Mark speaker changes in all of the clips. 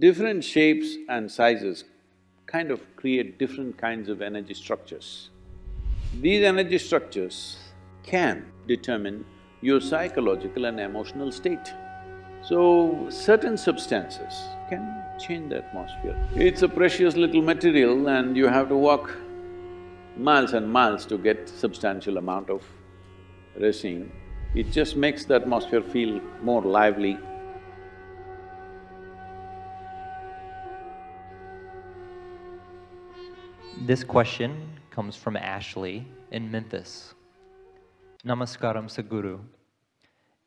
Speaker 1: different shapes and sizes kind of create different kinds of energy structures. These energy structures can determine your psychological and emotional state. So, certain substances can change the atmosphere. It's a precious little material and you have to walk miles and miles to get substantial amount of resin. It just makes the atmosphere feel more lively.
Speaker 2: This question comes from Ashley in Memphis. Namaskaram Sadhguru.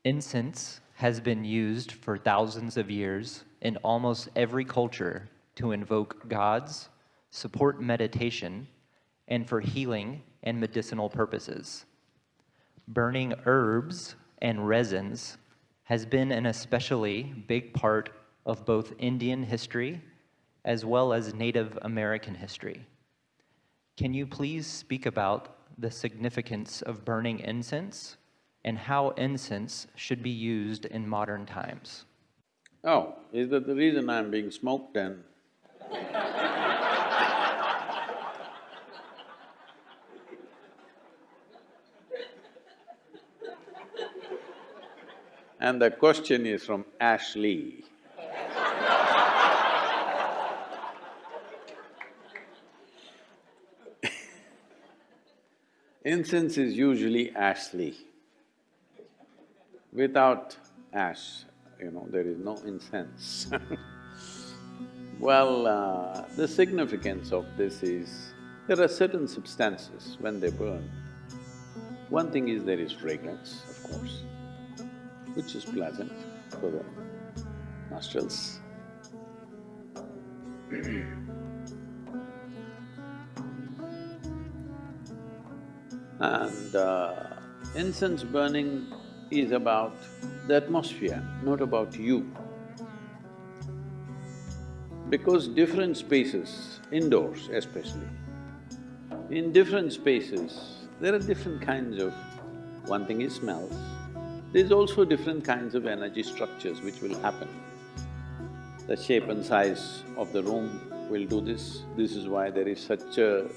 Speaker 2: Incense has been used for thousands of years in almost every culture to invoke gods, support meditation, and for healing and medicinal purposes. Burning herbs and resins has been an especially big part of both Indian history as well as Native American history. Can you please speak about the significance of burning incense and how incense should be used in modern times?
Speaker 1: Oh, is that the reason I'm being smoked and And the question is from Ashley. Incense is usually ashly. Without ash, you know, there is no incense Well, uh, the significance of this is, there are certain substances when they burn. One thing is there is fragrance, of course, which is pleasant for the nostrils. and uh, incense burning is about the atmosphere, not about you. Because different spaces, indoors especially, in different spaces, there are different kinds of… one thing is smells, there's also different kinds of energy structures which will happen. The shape and size of the room will do this, this is why there is such a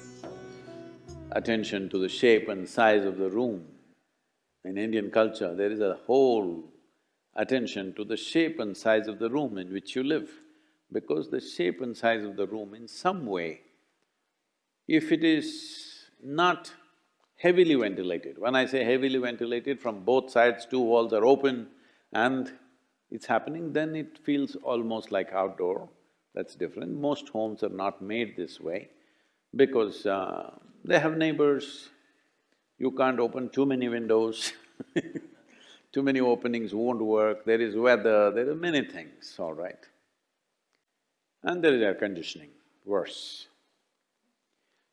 Speaker 1: attention to the shape and size of the room. In Indian culture, there is a whole attention to the shape and size of the room in which you live, because the shape and size of the room in some way, if it is not heavily ventilated, when I say heavily ventilated, from both sides two walls are open and it's happening, then it feels almost like outdoor, that's different. Most homes are not made this way because uh, they have neighbors, you can't open too many windows too many openings won't work, there is weather, there are many things, all right. And there is air conditioning, worse.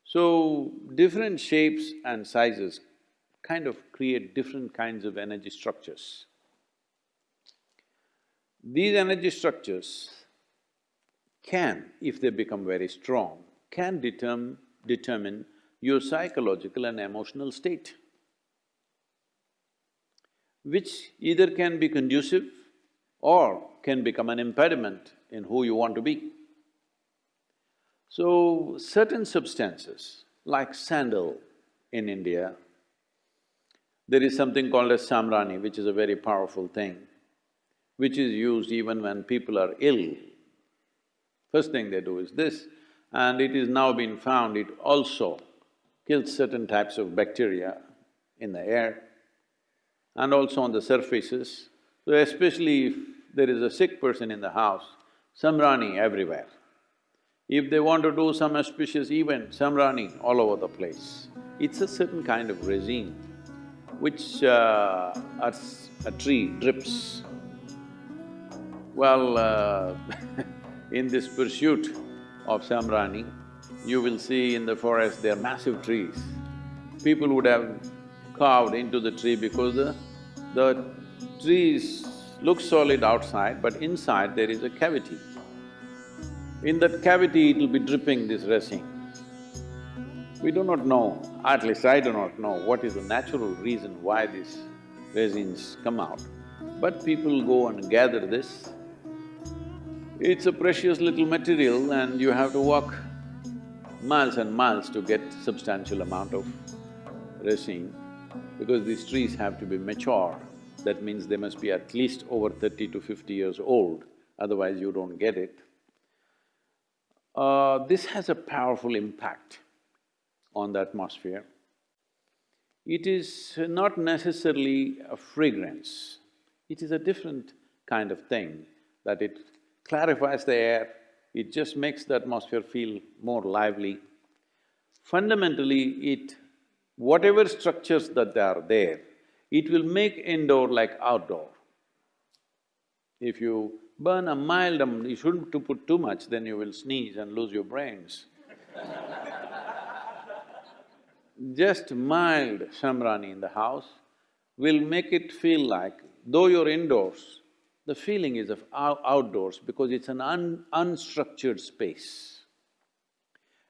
Speaker 1: So, different shapes and sizes kind of create different kinds of energy structures. These energy structures can, if they become very strong, can determine, determine your psychological and emotional state, which either can be conducive or can become an impediment in who you want to be. So, certain substances like sandal in India, there is something called as samrani, which is a very powerful thing, which is used even when people are ill. First thing they do is this, and it is now been found it also kills certain types of bacteria in the air and also on the surfaces. So especially if there is a sick person in the house, samrani everywhere. If they want to do some auspicious event, samrani all over the place. It's a certain kind of resin which uh, a, tree drips. Well, uh, in this pursuit of samrani, you will see in the forest there are massive trees. People would have carved into the tree because the, the trees look solid outside, but inside there is a cavity. In that cavity, it will be dripping this resin. We do not know, at least I do not know, what is the natural reason why these resins come out. But people go and gather this It's a precious little material and you have to walk miles and miles to get substantial amount of resin because these trees have to be mature. That means they must be at least over thirty to fifty years old, otherwise you don't get it. Uh, this has a powerful impact on the atmosphere. It is not necessarily a fragrance, it is a different kind of thing that it clarifies the air, it just makes the atmosphere feel more lively. Fundamentally, it… whatever structures that are there, it will make indoor like outdoor. If you burn a mild, um, you shouldn't to put too much, then you will sneeze and lose your brains. Just mild samrani in the house will make it feel like, though you're indoors, the feeling is of outdoors because it's an un unstructured space.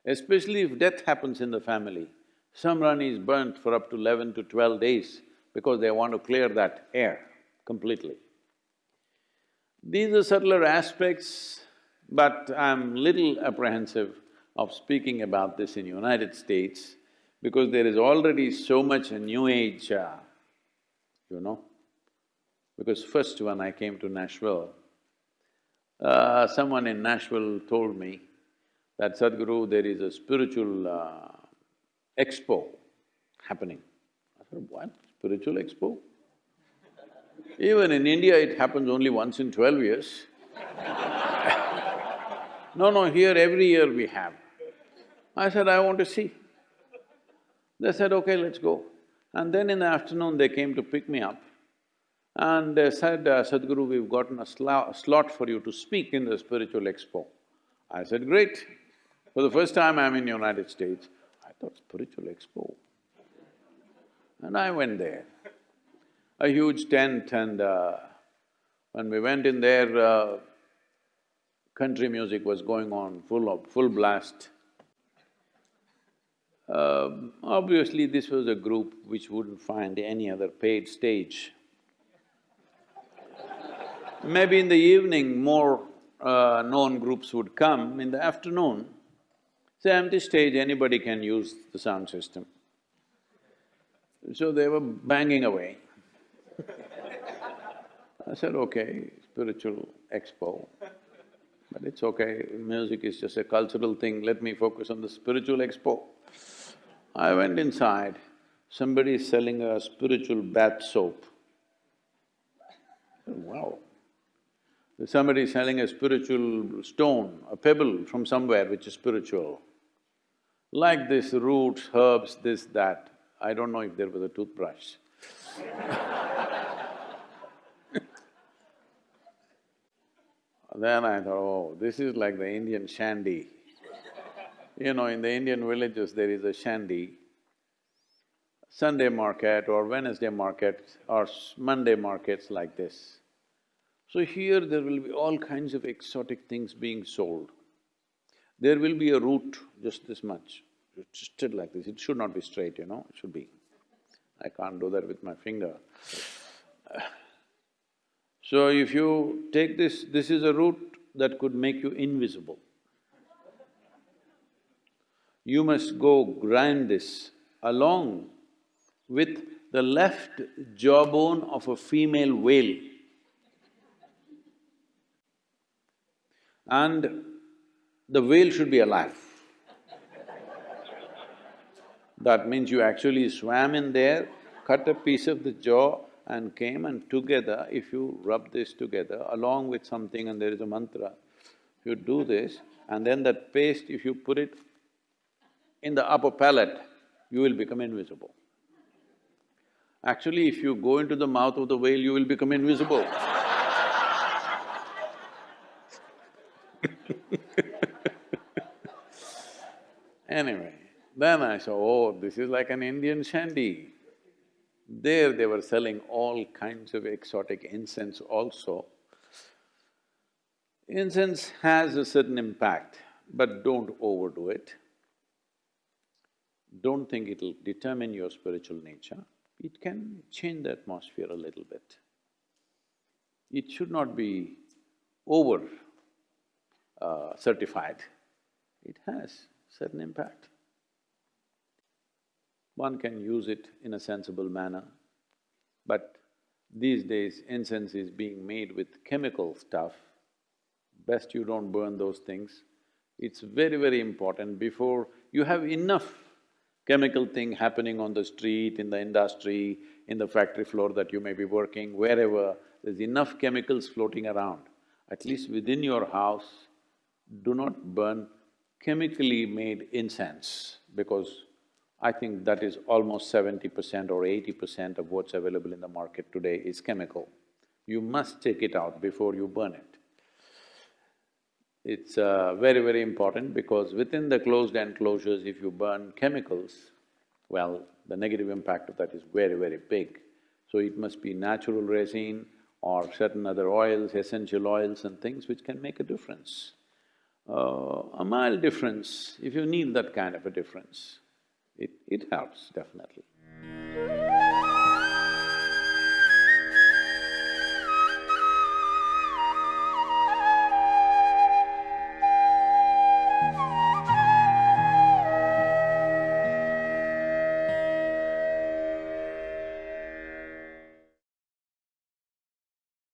Speaker 1: Especially if death happens in the family, samrani is burnt for up to eleven to twelve days because they want to clear that air completely. These are subtler aspects, but I'm little apprehensive of speaking about this in United States because there is already so much a new age, uh, you know. Because first when I came to Nashville, uh, someone in Nashville told me that Sadhguru, there is a spiritual uh, expo happening. I said, what? Spiritual expo? Even in India, it happens only once in twelve years. no, no, here every year we have. I said, I want to see. They said, okay, let's go. And then in the afternoon, they came to pick me up and they said, uh, Sadhguru, we've gotten a slot for you to speak in the spiritual expo. I said, great. For the first time I'm in United States, I thought spiritual expo. And I went there. A huge tent and uh, when we went in there, uh, country music was going on, full of… full blast. Uh, obviously, this was a group which wouldn't find any other paid stage Maybe in the evening, more uh, known groups would come. In the afternoon, it's an empty stage, anybody can use the sound system. So they were banging away. I said, okay, spiritual expo, but it's okay, music is just a cultural thing, let me focus on the spiritual expo. I went inside, somebody is selling a spiritual bath soap. Wow, Somebody is selling a spiritual stone, a pebble from somewhere which is spiritual. Like this, roots, herbs, this, that. I don't know if there was a toothbrush Then I thought, oh, this is like the Indian shandy. You know, in the Indian villages there is a shandy. Sunday market or Wednesday market or Monday markets like this. So here there will be all kinds of exotic things being sold. There will be a root just this much, twisted like this, it should not be straight, you know, it should be. I can't do that with my finger. So if you take this, this is a root that could make you invisible. You must go grind this along with the left jawbone of a female whale. And the whale should be alive. That means you actually swam in there, cut a piece of the jaw and came and together, if you rub this together along with something and there is a mantra, you do this and then that paste, if you put it in the upper palate, you will become invisible. Actually, if you go into the mouth of the whale, you will become invisible Anyway, then I saw, oh, this is like an Indian shandy. There they were selling all kinds of exotic incense also. Incense has a certain impact, but don't overdo it. Don't think it'll determine your spiritual nature. It can change the atmosphere a little bit. It should not be over uh, certified, it has certain impact. One can use it in a sensible manner, but these days incense is being made with chemical stuff, best you don't burn those things. It's very, very important before you have enough chemical thing happening on the street, in the industry, in the factory floor that you may be working, wherever, there's enough chemicals floating around. At least within your house, do not burn chemically made incense because I think that is almost seventy percent or eighty percent of what's available in the market today is chemical. You must take it out before you burn it. It's uh, very, very important because within the closed enclosures, if you burn chemicals, well, the negative impact of that is very, very big. So it must be natural resin or certain other oils, essential oils and things which can make a difference. Uh, a mild difference, if you need that kind of a difference, it, it helps definitely.